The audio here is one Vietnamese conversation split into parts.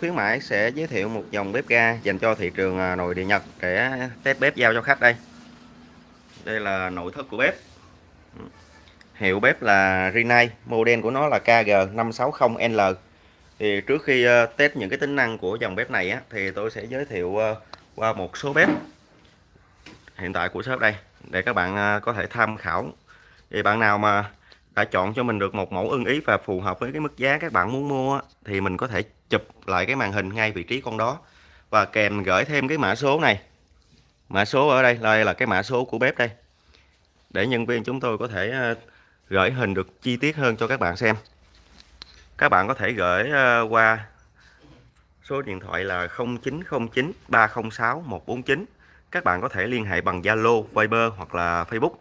Khuyến mãi sẽ giới thiệu một dòng bếp ga dành cho thị trường à, nội địa Nhật để test bếp giao cho khách đây. Đây là nội thất của bếp. Hiệu bếp là Rinnai, model của nó là KG560L. Thì trước khi à, test những cái tính năng của dòng bếp này á, thì tôi sẽ giới thiệu à, qua một số bếp hiện tại của shop đây để các bạn có thể tham khảo. Thì bạn nào mà đã chọn cho mình được một mẫu ưng ý và phù hợp với cái mức giá các bạn muốn mua thì mình có thể chụp lại cái màn hình ngay vị trí con đó. Và kèm gửi thêm cái mã số này. Mã số ở đây đây là cái mã số của bếp đây. Để nhân viên chúng tôi có thể ờ, gửi hình được chi tiết hơn cho các bạn xem. Các bạn có thể gửi ờ, qua số điện thoại là 0909 306 149 các bạn có thể liên hệ bằng Zalo, Viber hoặc là Facebook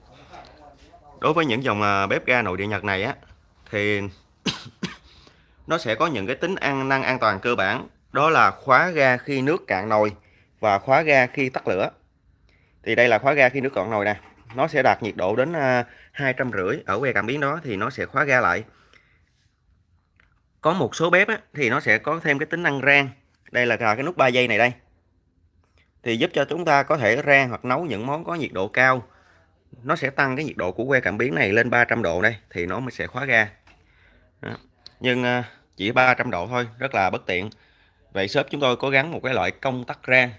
đối với những dòng à, bếp ga nội địa Nhật này á thì nó sẽ có những cái tính an năng an toàn cơ bản. Đó là khóa ga khi nước cạn nồi và khóa ga khi tắt lửa. Thì đây là khóa ga khi nước cạn nồi nè. Nó sẽ đạt nhiệt độ đến à, hai trăm rưỡi ở que cảm biến đó thì nó sẽ khóa ga lại. Có một số bếp á, thì nó sẽ có thêm cái tính năng rang. Đây là cái nút 3 giây này đây. Thì giúp cho chúng ta có thể rang hoặc nấu những món có nhiệt độ cao nó sẽ tăng cái nhiệt độ của que cảm biến này lên 300 độ đây, thì nó mới sẽ khóa ga. Đó. nhưng à, chỉ 300 độ thôi, rất là bất tiện. Vậy shop chúng tôi có gắn một cái loại công tắc rang.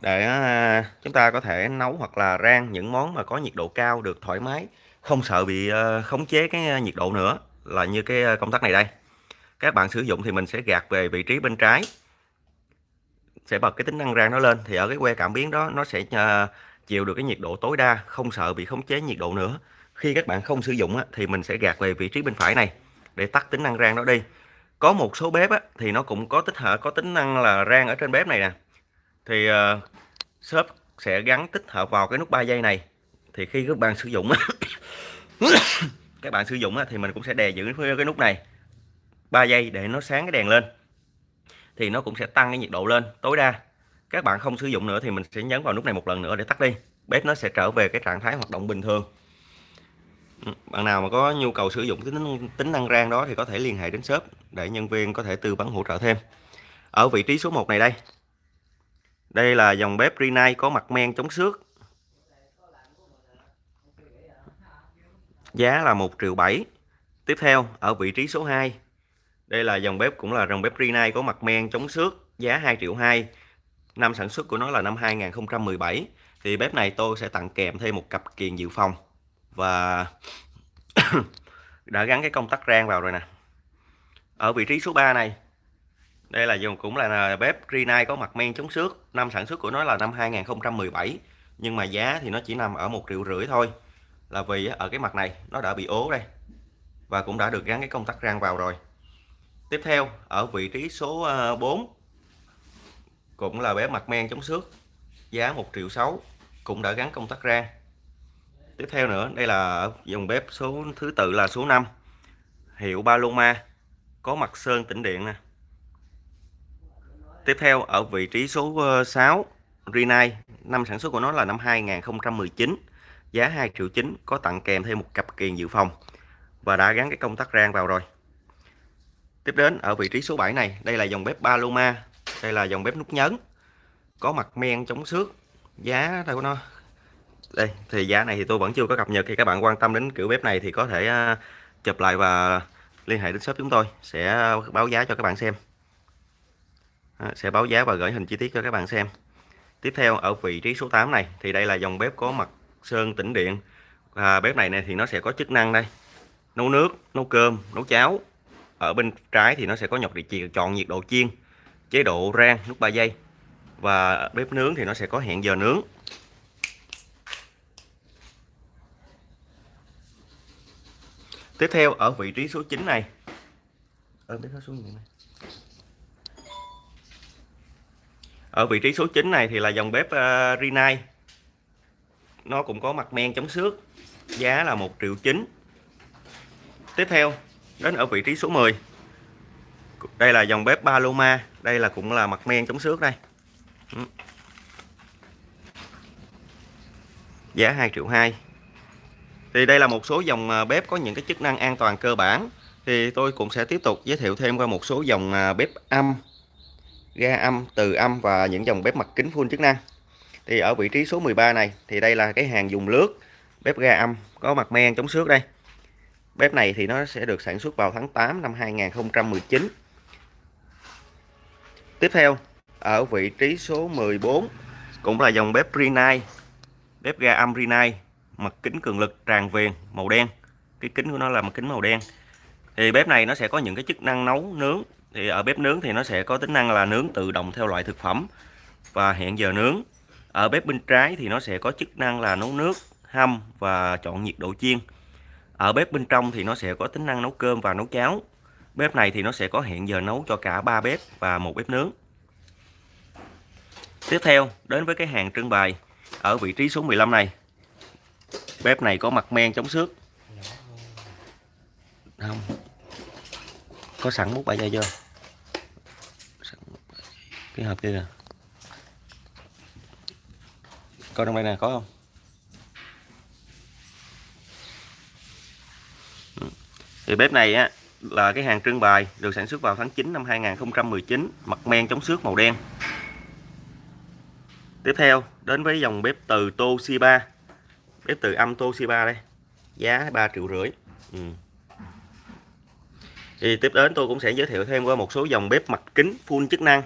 Để à, chúng ta có thể nấu hoặc là rang những món mà có nhiệt độ cao được thoải mái, không sợ bị à, khống chế cái nhiệt độ nữa, là như cái công tắc này đây. Các bạn sử dụng thì mình sẽ gạt về vị trí bên trái, sẽ bật cái tính năng rang nó lên, thì ở cái que cảm biến đó, nó sẽ chịu được cái nhiệt độ tối đa không sợ bị khống chế nhiệt độ nữa. Khi các bạn không sử dụng á, thì mình sẽ gạt về vị trí bên phải này để tắt tính năng rang đó đi. Có một số bếp á, thì nó cũng có tích hợp có tính năng là rang ở trên bếp này nè. Thì uh, shop sẽ gắn tích hợp vào cái nút 3 giây này. Thì khi các bạn sử dụng các bạn sử dụng thì mình cũng sẽ đè giữ cái nút này 3 giây để nó sáng cái đèn lên. Thì nó cũng sẽ tăng cái nhiệt độ lên tối đa. Các bạn không sử dụng nữa thì mình sẽ nhấn vào nút này một lần nữa để tắt đi bếp nó sẽ trở về cái trạng thái hoạt động bình thường. Ừ, bạn nào mà có nhu cầu sử dụng tính tính năng rang đó thì có thể liên hệ đến shop để nhân viên có thể tư vấn hỗ trợ thêm. Ở vị trí số 1 này đây. Đây là dòng bếp Rinnai có mặt men chống xước. Giá là 1 triệu 7 tiếp theo, ở vị trí số 2 đây là dòng bếp cũng là dòng bếp Rinnai có mặt men chống xước, giá 2 triệu 2 Năm sản xuất của nó là năm 2017 thì bếp này tôi sẽ tặng kèm thêm một cặp kiềng dự phòng. Và đã gắn cái công tắc rang vào rồi nè. Ở vị trí số 3 này, Đây là dùng cũng là bếp Rinnai có mặt men chống xước. Năm sản xuất của nó là năm 2017 Nhưng mà giá thì nó chỉ nằm ở một triệu rưỡi thôi. Là vì ở cái mặt này, nó đã bị ố đây, Và cũng đã được gắn cái công tắc rang vào rồi. Tiếp theo, ở vị trí số ờ, 4 cũng là bếp mặt men chống xước giá 1 triệu 6 cũng đã gắn công tắc rang. Tiếp theo nữa đây là dòng bếp số thứ tự là số 5 hiệu Paloma có mặt sơn tĩnh điện nè. Tiếp theo ở vị trí số 6 ờ, Rinnai năm sản xuất của nó là năm 2019 giá 2 triệu 9 có tặng kèm thêm một cặp kiền dự phòng và đã gắn cái công tắc rang vào rồi. Tiếp đến ở vị trí số 7 này đây là dòng bếp Paloma đây là dòng bếp nút nhấn có mặt men chống xước. Giá thôi của nó đây, thì giá này thì tôi vẫn chưa có cập nhật. Thì các bạn quan tâm đến kiểu bếp này thì có thể à, chụp lại và liên hệ đến shop chúng tôi. Sẽ báo giá cho các bạn xem. À, sẽ báo giá và gửi hình chi tiết cho các bạn xem. Tiếp theo, ở vị trí số 8 này, thì đây là dòng bếp có mặt sơn tĩnh điện. Và bếp này này thì nó sẽ có chức năng đây. Nấu nước, nấu cơm, nấu cháo. Ở bên trái thì nó sẽ có nhọc địa chỉ, chọn nhiệt độ chiên, chế độ rang nút 3 giây và bếp nướng thì nó sẽ có hẹn giờ nướng. Tiếp theo ở vị trí số 9 này. Ở bếp nó xuống này. Ở vị trí số 9 này thì là dòng bếp uh, Rinnai. Nó cũng có mặt men chống xước giá là 1 triệu 9 tiếp theo đến ở vị trí số 10 đây là dòng bếp Paloma. Đây là cũng là mặt men chống xước đây. Ừ. giá 2 triệu 2 thì đây là một số dòng à, bếp có những cái chức năng an toàn cơ bản. Thì tôi cũng sẽ tiếp tục giới thiệu thêm qua một số dòng à, bếp âm, ga âm, từ âm và những dòng bếp mặt kính full chức năng. Thì ở vị trí số 13 này, thì đây là cái hàng dùng lướt, bếp ga âm, có mặt men chống xước đây. Bếp này thì nó sẽ được sản xuất vào tháng 8 năm 2019 tiếp theo ở vị trí số 14 cũng là dòng bếp Rinnai, bếp ga âm Rinnai, mặt kính cường lực tràn viền màu đen. Cái kính của nó là mặt kính màu đen. Thì bếp này nó sẽ có những cái chức năng nấu nướng. Thì ở bếp nướng thì nó sẽ có tính năng là nướng tự động theo loại thực phẩm và hẹn giờ nướng. Ở bếp bên trái thì nó sẽ có chức năng là nấu nước, hâm và chọn nhiệt độ chiên. Ở bếp bên trong thì nó sẽ có tính năng nấu cơm và nấu cháo. Bếp này thì nó sẽ có hẹn giờ nấu cho cả ba bếp và một bếp nướng tiếp theo, đến với cái hàng trưng bày ở vị trí số 15 này. Bếp này có mặt men chống xước. Không. Có sẵn mút 3 giây chưa? Cái hộp kia kìa. Coi trong đây nè, có không? Ừ. Thì bếp này á, là cái hàng trưng bày được sản xuất vào tháng 9 năm 2019 mặt men chống xước màu đen tiếp theo, đến với dòng bếp từ Toshiba. Bếp từ âm Toshiba đây. Giá 3 triệu rưỡi. Ừ. thì tiếp đến tôi cũng sẽ giới thiệu thêm qua một số dòng bếp mặt kính full chức năng.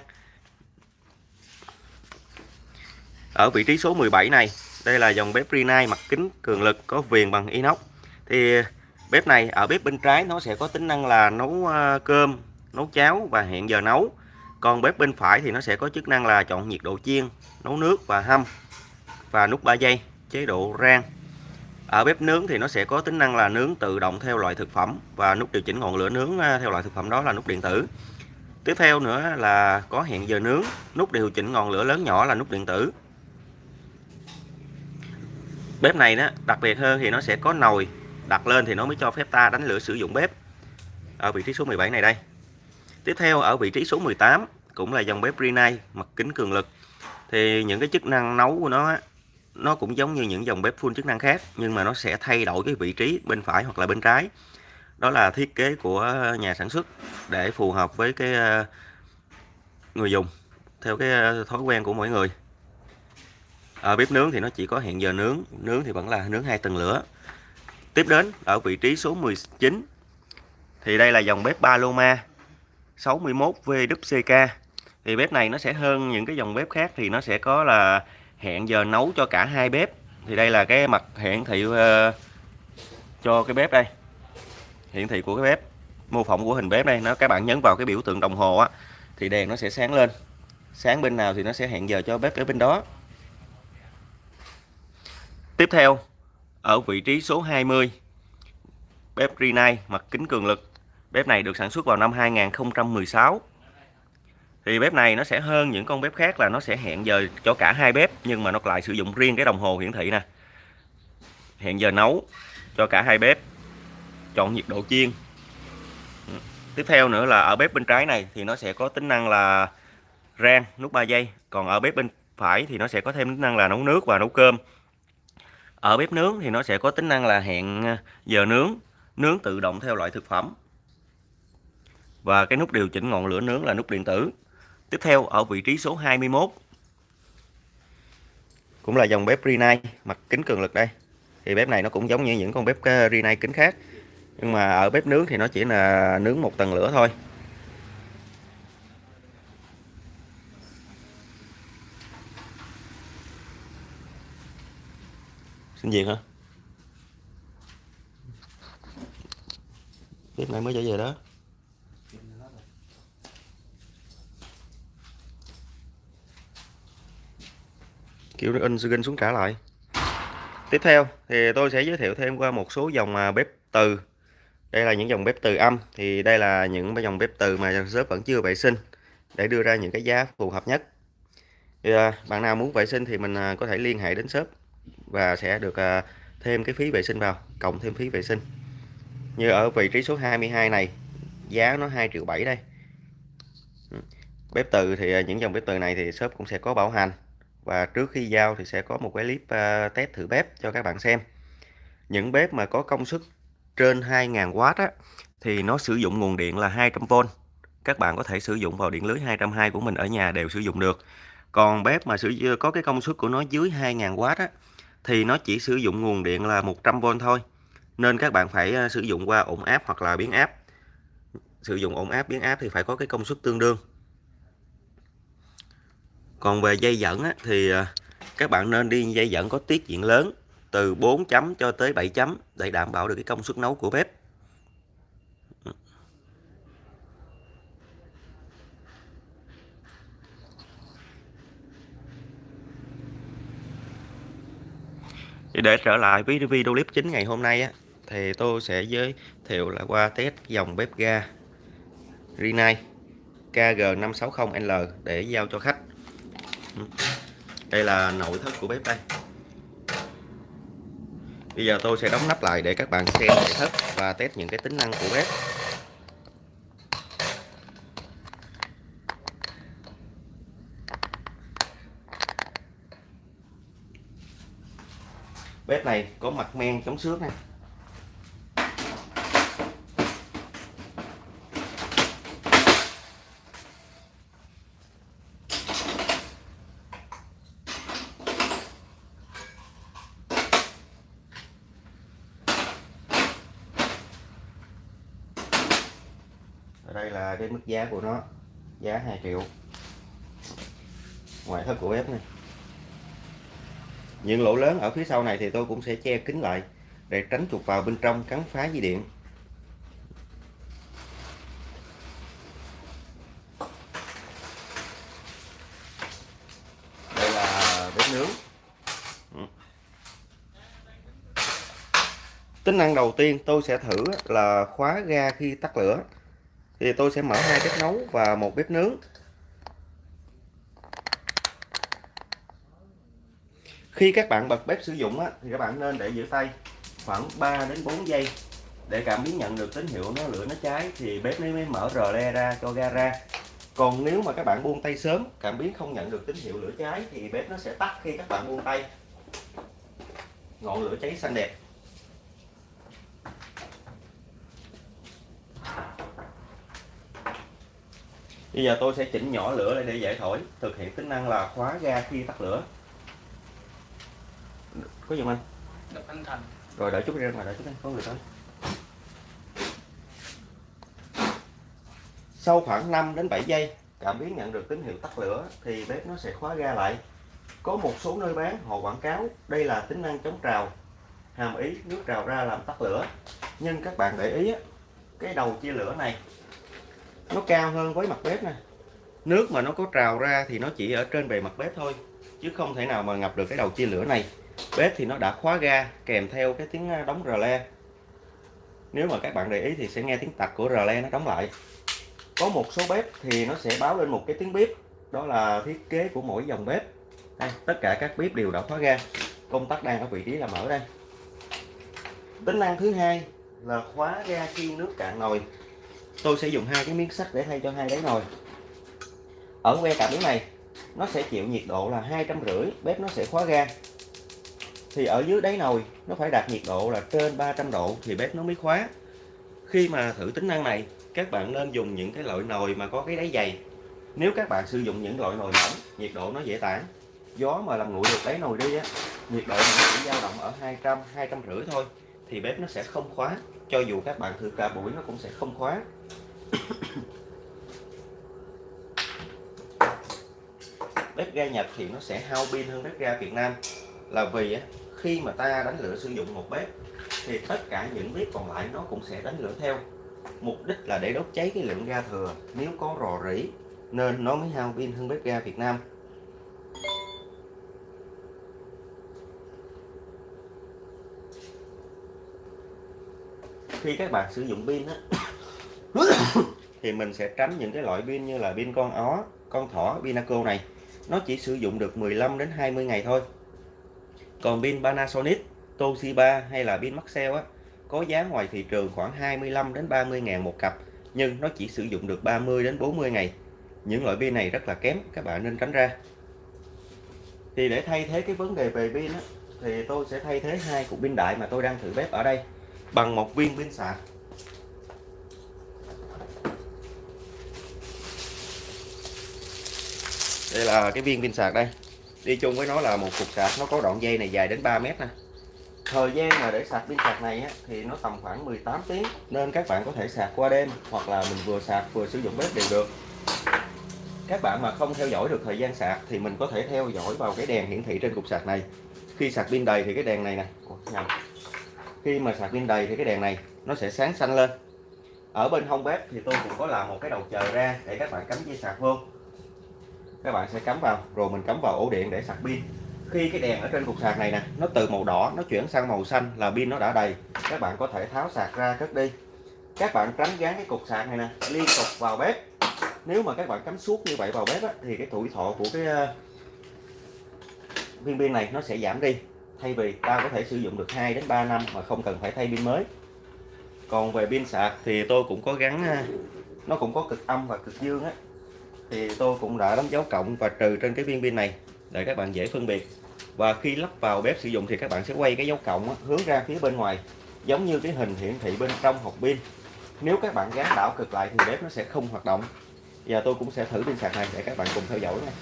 Ở vị trí số 17 này, đây là dòng bếp Rinnai mặt kính cường lực có viền bằng inox. Thì bếp này ở bếp bên trái nó sẽ có tính năng là nấu ờ, cơm, nấu cháo và hẹn giờ nấu còn bếp bên phải thì nó sẽ có chức năng là chọn nhiệt độ chiên, nấu nước và hâm và nút 3 giây, chế độ rang. Ở bếp nướng thì nó sẽ có tính năng là nướng tự động theo loại thực phẩm và nút điều chỉnh ngọn lửa nướng à, theo loại thực phẩm đó là nút điện tử. Tiếp theo nữa là có hẹn giờ nướng, nút điều chỉnh ngọn lửa lớn nhỏ là nút điện tử. Bếp này đó, đặc biệt hơn thì nó sẽ có nồi đặt lên thì nó mới cho phép ta đánh lửa sử dụng bếp. Ở vị trí số 17 này đây tiếp theo, ở vị trí số 18 cũng là dòng bếp Rinnai, mặt kính cường lực. Thì những cái chức năng nấu của nó nó cũng giống như những dòng bếp full chức năng khác, nhưng mà nó sẽ thay đổi cái vị trí bên phải hoặc là bên trái. Đó là thiết kế của nhà sản xuất để phù hợp với cái ờ, người dùng, theo cái ờ, thói quen của mỗi người. Ở bếp nướng thì nó chỉ có hẹn giờ nướng nướng thì vẫn là nướng hai tầng lửa. Tiếp đến, ở vị trí số 19 thì đây là dòng bếp Paloma. 61 VWCK thì bếp này nó sẽ hơn những cái dòng bếp khác thì nó sẽ có là hẹn giờ nấu cho cả hai bếp. Thì đây là cái mặt hiển thị uh, cho cái bếp đây. Hiển thị của cái bếp mô phỏng của hình bếp đây. Nó các bạn nhấn vào cái biểu tượng đồng hồ á thì đèn nó sẽ sáng lên. Sáng bên nào thì nó sẽ hẹn giờ cho bếp ở bên đó. Tiếp theo, ở vị trí số 20, bếp Rinnai mặt kính cường lực. Bếp này được sản xuất vào năm 2016. Thì bếp này nó sẽ hơn những con bếp khác là nó sẽ hẹn giờ cho cả hai bếp nhưng mà nó lại sử dụng riêng cái đồng hồ hiển thị nè. Hẹn giờ nấu cho cả hai bếp. Chọn nhiệt độ chiên. Tiếp theo nữa là ở bếp bên trái này thì nó sẽ có tính năng là rang nút 3 giây, còn ở bếp bên phải thì nó sẽ có thêm tính năng là nấu nước và nấu cơm ở bếp nướng thì nó sẽ có tính năng là hẹn giờ nướng nướng tự động theo loại thực phẩm và cái nút điều chỉnh ngọn lửa nướng là nút điện tử. Tiếp theo ở vị trí số 21 cũng là dòng bếp Rinnai mặt kính cường lực đây. Thì bếp này nó cũng giống như những con bếp ờ, Rinnai kính khác. Nhưng mà ở bếp nướng thì nó chỉ là nướng một tầng lửa thôi. Xin việc hả? Bếp này mới trở về đó. Kiểu nó in skin xuống trả lại. Tiếp theo thì tôi sẽ giới thiệu thêm qua một số dòng à, bếp từ. Đây là những dòng bếp từ âm Thì đây là những dòng bếp từ mà shop vẫn chưa vệ sinh Để đưa ra những cái giá phù hợp nhất. Thì, à, Bạn nào muốn vệ sinh thì mình à, có thể liên hệ đến shop và sẽ được thêm cái phí vệ sinh vào cộng thêm phí vệ sinh. Như ở vị trí số 22 này giá nó 2 triệu 7 đây. Bếp từ thì những dòng bếp từ này thì shop cũng sẽ có bảo hành và trước khi giao thì sẽ có một cái clip ờ, test thử bếp cho các bạn xem. Những bếp mà có công suất trên 2.000W á, thì nó sử dụng nguồn điện là 200V các bạn có thể sử dụng vào điện lưới 220 của mình ở nhà đều sử dụng được. Còn bếp mà sử có cái công suất của nó dưới 2000W á, thì nó chỉ sử dụng nguồn điện là 100V thôi. Nên các bạn phải ờ, sử dụng qua ổn áp hoặc là biến áp. Sử dụng ổn áp biến áp thì phải có cái công suất tương đương còn về dây dẫn á, thì à, các bạn nên đi dây dẫn có tiết diện lớn từ 4 chấm cho tới 7 chấm để đảm bảo được cái công suất nấu của bếp. Để trở lại với video clip chính ngày hôm nay á thì tôi sẽ giới thiệu là qua test dòng bếp ga Rinnai KG560L để giao cho khách đây là nội thất của bếp đây. Bây giờ tôi sẽ đóng nắp lại để các bạn xem nội thất và test những cái tính năng của bếp. Bếp này có mặt men chống xước này ở đây là cái mức giá của nó, giá 2 triệu. Ngoại thất của bếp này. Những lỗ lớn ở phía sau này thì tôi cũng sẽ che kín lại để tránh chuột vào bên trong cắn phá dây điện. Đây là bếp nướng. Ừ. Tính năng đầu tiên tôi sẽ thử là khóa ga khi tắt lửa thì tôi sẽ mở hai bếp nấu và một bếp nướng. Khi các bạn bật bếp sử dụng á, thì các bạn nên để giữ tay khoảng 3 đến 4 giây để cảm biến nhận được tín hiệu nó lửa nó cháy thì bếp nó mới mở rờ le ra cho ga ra. Còn nếu mà các bạn buông tay sớm cảm biến không nhận được tín hiệu lửa cháy thì bếp nó sẽ tắt khi các bạn buông tay. Ngọn lửa cháy xanh đẹp. Bây giờ tôi sẽ chỉnh nhỏ lửa lại để dễ thổi thực hiện tính năng là khóa ga khi tắt lửa. Có giùm anh? Đập anh thành. Rồi đợi chút ra ngoài đợi chút anh có người tới. Sau khoảng 5 đến 7 giây cảm biến nhận được tín hiệu tắt lửa thì bếp nó sẽ khóa ga lại. Có một số nơi bán họ quảng cáo đây là tính năng chống trào hàm ý nước trào ra làm tắt lửa. Nhưng các bạn để ý cái đầu chia lửa này nó cao hơn với mặt bếp nè. Nước mà nó có trào ra thì nó chỉ ở trên bề mặt bếp thôi chứ không thể nào mà ngập được cái đầu chia lửa này. Bếp thì nó đã khóa ga kèm theo cái tiếng đóng rờ le. Nếu mà các bạn để ý thì sẽ nghe tiếng tạch của rờ le nó đóng lại. Có một số bếp thì nó sẽ báo lên một cái tiếng bếp đó là thiết kế của mỗi dòng bếp. Đây, tất cả các bếp đều đã khóa ga. Công tắc đang ở vị trí là mở đây. Tính năng thứ hai là khóa ga khi nước cạn nồi tôi sẽ dùng hai cái miếng sắt để thay cho hai đáy nồi. Ở que cảm biến này, nó sẽ chịu nhiệt độ là hai trăm rưỡi, bếp nó sẽ khóa ga. Thì ở dưới đáy nồi, nó phải đạt nhiệt độ là trên 300 độ thì bếp nó mới khóa. Khi mà thử tính năng này, các bạn nên dùng những cái loại nồi mà có cái đáy dày. Nếu các bạn sử dụng những loại nồi mỏng, nhiệt độ nó dễ tản. Gió mà làm nguội được đáy nồi đi á, nhiệt độ nó chỉ dao động ở 200 200 rưỡi thôi thì bếp nó sẽ không khóa. Cho dù các bạn thử cả buổi nó cũng sẽ không khóa. Bếp ga Nhật thì nó sẽ hao pin hơn bếp ga Việt Nam. Là vì khi mà ta đánh lửa sử dụng một bếp, thì tất cả những bếp còn lại nó cũng sẽ đánh lửa theo. Mục đích là để đốt cháy cái lượng ga thừa. Nếu có rò rỉ, nên nó mới hao pin hơn bếp ga Việt Nam. Khi các bạn sử dụng pin á thì mình sẽ tránh những cái loại pin như là pin con ó con thỏ pinaco này. Nó chỉ sử dụng được 15 đến 20 ngày thôi. Còn pin Panasonic Toshiba hay là pin Maxell á có giá ngoài thị trường khoảng 25 đến 30 ngàn một cặp nhưng nó chỉ sử dụng được 30 đến 40 ngày. Những loại pin này rất là kém các bạn nên tránh ra. Thì để thay thế cái vấn đề về pin á, thì tôi sẽ thay thế hai cục pin đại mà tôi đang thử bếp ở đây bằng một viên pin sạc. Đây là cái viên pin sạc đây. Đi chung với nó là một cục sạc nó có đoạn dây này dài đến 3 mét nè. Thời gian mà để sạc pin sạc này á, thì nó tầm khoảng 18 tiếng. Nên các bạn có thể sạc qua đêm hoặc là mình vừa sạc vừa sử dụng bếp đều được. Các bạn mà không theo dõi được thời gian sạc thì mình có thể theo dõi vào cái đèn hiển thị trên cục sạc này. Khi sạc pin đầy thì cái đèn này nè khi mà sạc pin đầy thì cái đèn này nó sẽ sáng xanh lên. Ở bên hông bếp thì tôi cũng có làm một cái đầu chờ ra để các bạn cắm dây sạc vô. Các bạn sẽ cắm vào rồi mình cắm vào ổ điện để sạc pin. Khi cái đèn ở trên cục sạc này nè nó từ màu đỏ nó chuyển sang màu xanh là pin nó đã đầy các bạn có thể tháo sạc ra cất đi. Các bạn tránh gắn cái cục sạc này nè liên tục vào bếp. Nếu mà các bạn cắm suốt như vậy vào bếp á, thì cái tuổi thọ của cái ờ, viên pin này nó sẽ giảm đi thay vì ta có thể sử dụng được 2 đến 3 năm mà không cần phải thay pin mới. Còn về pin sạc thì tôi cũng có gắn à, nó cũng có cực âm và cực dương á. Thì tôi cũng đã đánh dấu cộng và trừ trên cái viên pin này để các bạn dễ phân biệt. Và khi lắp vào bếp sử dụng thì các bạn sẽ quay cái dấu cộng á, hướng ra phía bên ngoài giống như cái hình hiển thị bên trong hộp pin. Nếu các bạn gắn đảo cực lại thì bếp nó sẽ không hoạt động. Và tôi cũng sẽ thử pin sạc này để các bạn cùng theo dõi nha.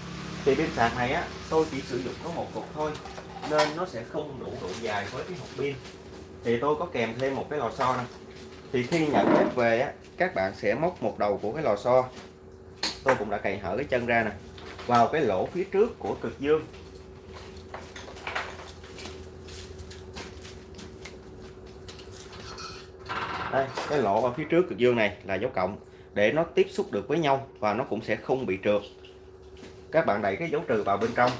Thì pin sạc này á tôi chỉ sử dụng có một cục thôi nên nó sẽ không đủ độ dài với cái hộp pin. Thì tôi có kèm thêm một cái lò xo này thì khi nhận bếp về á, các bạn sẽ móc một đầu của cái lò xo. Tôi cũng đã cày hở cái chân ra nè, vào cái lỗ phía trước của cực dương. Đây, cái lỗ ở phía trước cực dương này là dấu cộng, để nó tiếp xúc được với nhau và nó cũng sẽ không bị trượt. Các bạn đẩy cái dấu trừ vào bên trong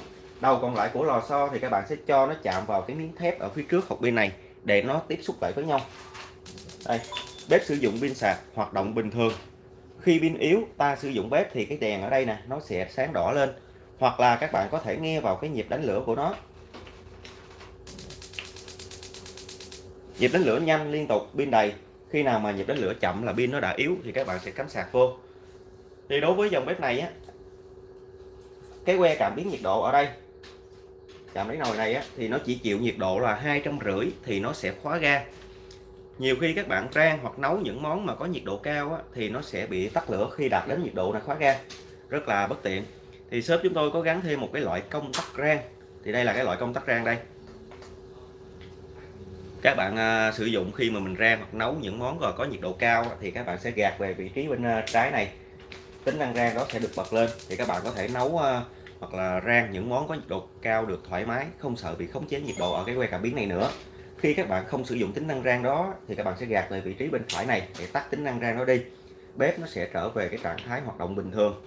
đầu còn lại của lò xo thì các bạn sẽ cho nó chạm vào cái miếng thép ở phía trước hộp pin này để nó tiếp xúc lại với nhau. Đây, bếp sử dụng pin sạc hoạt động bình thường. Khi pin yếu, ta sử dụng bếp thì cái đèn ở đây nè, nó sẽ sáng đỏ lên. Hoặc là các bạn có thể nghe vào cái nhịp đánh lửa của nó. Nhịp đánh lửa nhanh liên tục, pin đầy. Khi nào mà nhịp đánh lửa chậm là pin nó đã yếu thì các bạn sẽ cắm sạc vô. Thì đối với dòng bếp này á, cái que cảm biến nhiệt độ ở đây chạm đáy nồi này á thì nó chỉ chịu nhiệt độ là hai trăm rưỡi thì nó sẽ khóa ga. Nhiều khi các bạn rang hoặc nấu những món mà có nhiệt độ cao á, thì nó sẽ bị tắt lửa khi đạt đến nhiệt độ là khóa ga. Rất là bất tiện. Thì shop chúng tôi có gắn thêm một cái loại công tắc rang. Thì đây là cái loại công tắc rang đây. Các bạn à, sử dụng khi mà mình rang hoặc nấu những món rồi có nhiệt độ cao thì các bạn sẽ gạt về vị trí bên à, trái này. Tính năng rang đó sẽ được bật lên thì các bạn có thể nấu à, hoặc là rang những món có nhiệt độ cao được thoải mái không sợ bị khống chế nhiệt độ ở cái que cảm biến này nữa. Khi các bạn không sử dụng tính năng rang đó thì các bạn sẽ gạt về vị trí bên phải này để tắt tính năng rang đó đi. Bếp nó sẽ trở về cái trạng thái hoạt động bình thường.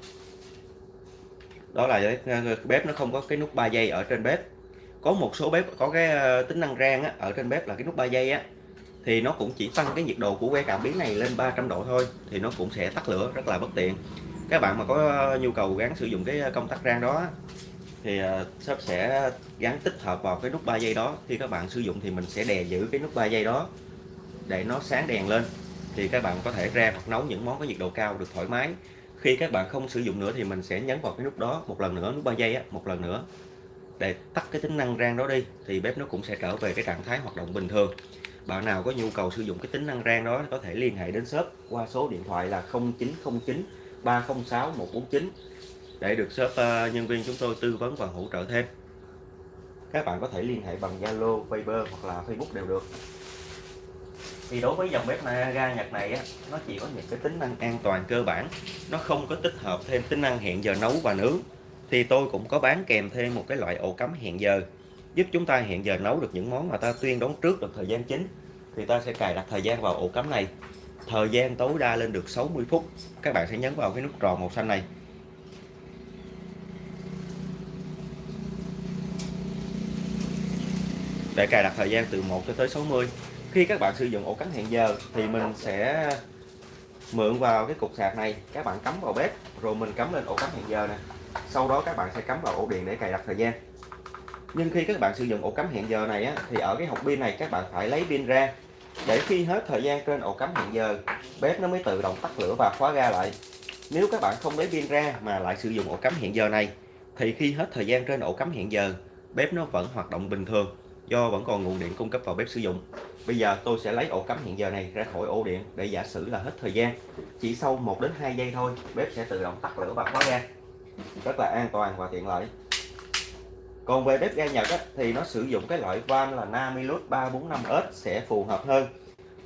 Đó là bếp nó không có cái nút 3 giây ở trên bếp. Có một số bếp có cái ờ, tính năng rang á, ở trên bếp là cái nút 3 giây á thì nó cũng chỉ tăng cái nhiệt độ của que cảm biến này lên 300 độ thôi thì nó cũng sẽ tắt lửa rất là bất tiện các bạn mà có nhu cầu gắn sử dụng cái công tắc rang đó, thì ờ, shop sẽ gắn tích hợp vào cái nút 3 giây đó. Khi các bạn sử dụng thì mình sẽ đè giữ cái nút 3 giây đó để nó sáng đèn lên. Thì các bạn có thể rang hoặc nấu những món có nhiệt độ cao được thoải mái. Khi các bạn không sử dụng nữa thì mình sẽ nhấn vào cái nút đó một lần nữa, nút 3 giây á, một lần nữa để tắt cái tính năng rang đó đi, thì bếp nó cũng sẽ trở về cái trạng thái hoạt động bình thường. Bạn nào có nhu cầu sử dụng cái tính năng rang đó có thể liên hệ đến shop qua số điện thoại là 0909 306 149 để được shop uh, nhân viên chúng tôi tư vấn và hỗ trợ thêm. Các bạn có thể liên hệ bằng Zalo, Viber hoặc là Facebook đều được. Thì đối với dòng bếp ga Nhật này á, nó chỉ có những cái tính năng an toàn cơ bản. Nó không có tích hợp thêm tính năng hẹn giờ nấu và nướng. Thì tôi cũng có bán kèm thêm một cái loại ổ cắm hẹn giờ giúp chúng ta hẹn giờ nấu được những món mà ta tuyên đón trước được thời gian chính. Thì ta sẽ cài đặt thời gian vào ổ cắm này thời gian tối đa lên được 60 phút. Các bạn sẽ nhấn vào cái nút tròn màu xanh này. Để cài đặt thời gian từ 1 cho tới 60 khi các bạn sử dụng ổ cắm hẹn giờ thì mình sẽ mượn vào cái cục sạc này. Các bạn cắm vào bếp rồi mình cắm lên ổ cắm hẹn giờ nè. Sau đó các bạn sẽ cắm vào ổ điện để cài đặt thời gian. Nhưng khi các bạn sử dụng ổ cắm hẹn giờ này á, thì ở cái hộp pin này các bạn phải lấy pin ra để khi hết thời gian trên ổ cắm hẹn giờ, bếp nó mới tự động tắt lửa và khóa ga lại. Nếu các bạn không lấy pin ra mà lại sử dụng ổ cắm hẹn giờ này, thì khi hết thời gian trên ổ cắm hẹn giờ, bếp nó vẫn hoạt động bình thường, do vẫn còn nguồn điện cung cấp vào bếp sử dụng. Bây giờ tôi sẽ lấy ổ cắm hẹn giờ này ra khỏi ổ điện để giả sử là hết thời gian. Chỉ sau 1 đến 2 giây thôi, bếp sẽ tự động tắt lửa và khóa ga. Rất là an toàn và tiện lợi còn về bếp ga Nhật á, thì nó sử dụng cái loại van là Namilus 345S sẽ phù hợp hơn.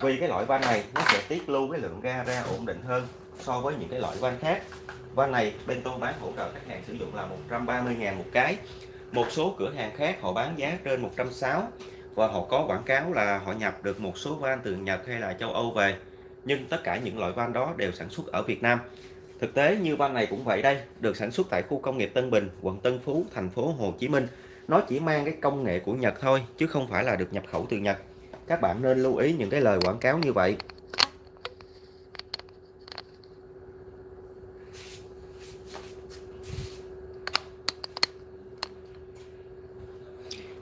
Vì cái loại van này nó sẽ tiết lưu cái lượng ga ra ổn định hơn so với những cái loại van khác. Van này bên tôi bán hỗ trợ khách hàng sử dụng là 130.000 một cái. Một số cửa hàng khác họ bán giá trên 160 và họ có quảng cáo là họ nhập được một số van từ Nhật hay là châu Âu về. Nhưng tất cả những loại van đó đều sản xuất ở Việt Nam thực tế như van này cũng vậy đây, được sản xuất tại khu công nghiệp Tân Bình, quận Tân Phú, thành phố Hồ Chí Minh nó chỉ mang cái công nghệ của Nhật thôi, chứ không phải là được nhập khẩu từ Nhật các bạn nên lưu ý những cái lời quảng cáo như vậy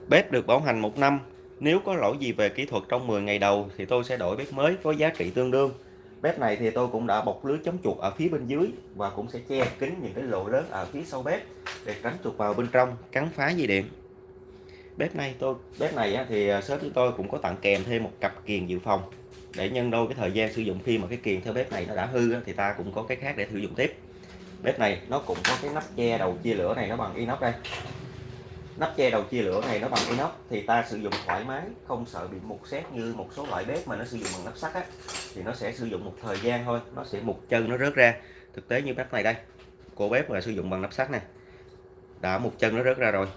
Bếp được bảo hành một năm. Nếu có lỗi gì về kỹ thuật trong 10 ngày đầu thì tôi sẽ đổi bếp mới có giá trị tương đương. Bếp này thì tôi cũng đã bọc lưới chống chuột ở phía bên dưới và cũng sẽ che kín những cái lỗ lớn ở phía sau bếp để tránh chuột vào bên trong, cắn phá dây điện. Bếp này tôi, bếp này thì à, shop chúng tôi cũng có tặng kèm thêm một cặp kiềng dự phòng để nhân đôi cái thời gian sử dụng khi mà cái kiềng theo bếp này nó đã hư thì ta cũng có cái khác để sử dụng tiếp. Bếp này nó cũng có cái nắp che đầu chia lửa này nó bằng inox đây nắp che đầu chia lửa này nó bằng inox thì ta sử dụng thoải mái, không sợ bị mục xét như một số loại bếp mà nó sử dụng bằng nắp sắt á thì nó sẽ sử dụng một thời gian thôi. Nó sẽ một chân nó rớt ra. Thực tế như bếp này đây của bếp là sử dụng bằng nắp sắt này đã một chân nó rớt ra rồi.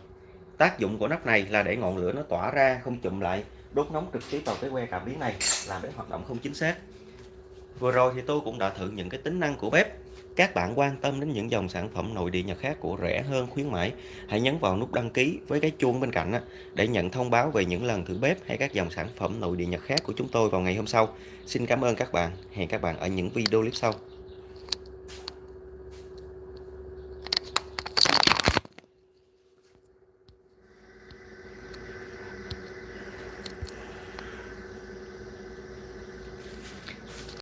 Tác dụng của nắp này là để ngọn lửa nó tỏa ra, không chụm lại, đốt nóng trực tiếp vào cái que cảm biến này, làm bếp hoạt động không chính xác. Vừa rồi thì tôi cũng đã thử những cái tính năng của bếp các bạn quan tâm đến những dòng sản phẩm nội địa Nhật khác của rẻ hơn khuyến mãi, hãy nhấn vào nút đăng ký với cái chuông bên cạnh để nhận thông báo về những lần thử bếp hay các dòng sản phẩm nội địa Nhật khác của chúng tôi vào ngày hôm sau. Xin cảm ơn các bạn, hẹn các bạn ở những video clip sau.